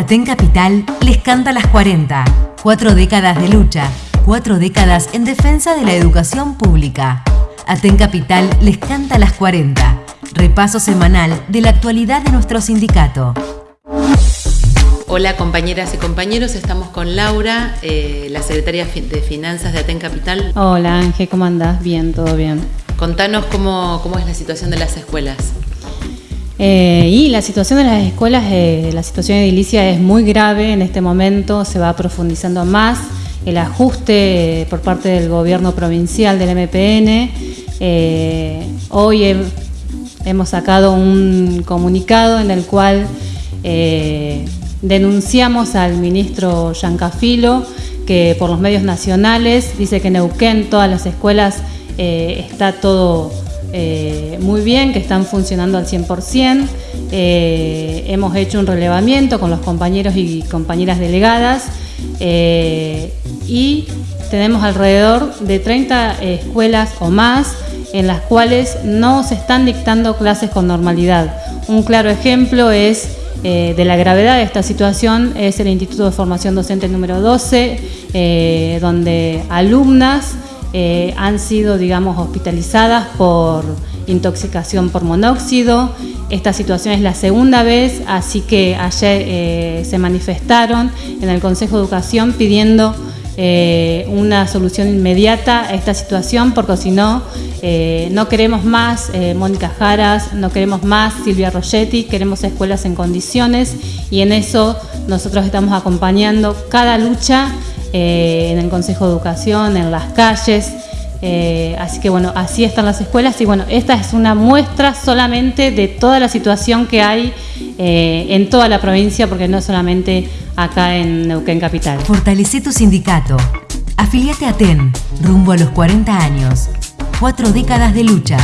Aten Capital les canta las 40. Cuatro décadas de lucha, cuatro décadas en defensa de la educación pública. Aten Capital les canta las 40. Repaso semanal de la actualidad de nuestro sindicato. Hola compañeras y compañeros, estamos con Laura, eh, la secretaria de Finanzas de Aten Capital. Hola Ángel, ¿cómo andás? Bien, todo bien. Contanos cómo, cómo es la situación de las escuelas. Eh, y la situación de las escuelas, eh, la situación edilicia es muy grave en este momento, se va profundizando más. El ajuste por parte del gobierno provincial del MPN. hoy hemos sacado un comunicado en el cual Denunciamos al ministro Yancafilo, que por los medios nacionales dice que en Neuquén todas las escuelas eh, está todo eh, muy bien, que están funcionando al 100%. Eh, hemos hecho un relevamiento con los compañeros y compañeras delegadas y tenemos alrededor de 30 escuelas o más en las cuales no se están dictando clases con normalidad. Un claro ejemplo es eh, de la gravedad de esta situación es el Instituto de Formación Docente número 12, eh, donde alumnas eh, han sido, digamos, hospitalizadas por intoxicación por monóxido. Esta situación es la segunda vez, así que ayer se manifestaron en el Consejo de Educación pidiendo una solución inmediata a esta situación, porque si no, eh, no queremos más eh, Mónica Jaras, no queremos más Silvia Rogetti, queremos escuelas en condiciones y en eso nosotros estamos acompañando cada lucha eh, en el Consejo de Educación, en las calles. así que bueno, así están las escuelas y bueno, esta es una muestra solamente de toda la situación que hay en toda la provincia, porque no solamente acá en Neuquén Capital. Fortalece tu sindicato. Afiliate a TEN, rumbo a los 40 años cuatro décadas de lucha.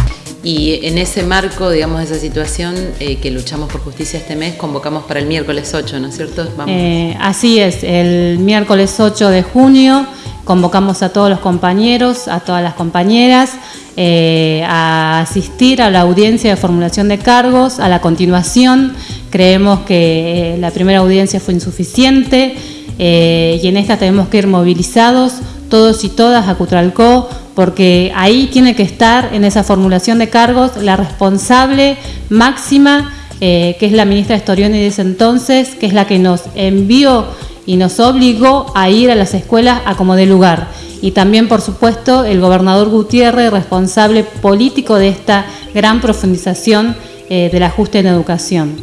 Y en ese marco, digamos, esa situación eh, que luchamos por justicia este mes, convocamos para el miércoles 8, ¿no es cierto? Eh, así es, el miércoles 8 de junio convocamos a todos los compañeros, a todas las compañeras, eh, a asistir a la audiencia de formulación de cargos. A la continuación, creemos que la primera audiencia fue insuficiente y en esta tenemos que ir movilizados todos y todas a Cutralcó porque ahí tiene que estar en esa formulación de cargos la responsable máxima, eh, que es la ministra Storioni de ese entonces, que es la que nos envió y nos obligó a ir a las escuelas a como de lugar. Y también, por supuesto, el gobernador Gutiérrez, responsable político de esta gran profundización eh, del ajuste en educación.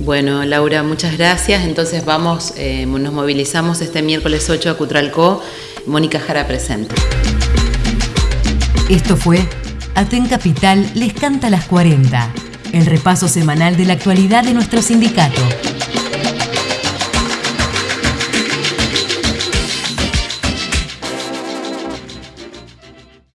Bueno, Laura, muchas gracias. Entonces vamos, eh, nos movilizamos este miércoles 8 a Cutralcó. Mónica Jara presente. Esto fue Aten Capital les canta las 40, el repaso semanal de la actualidad de nuestro sindicato.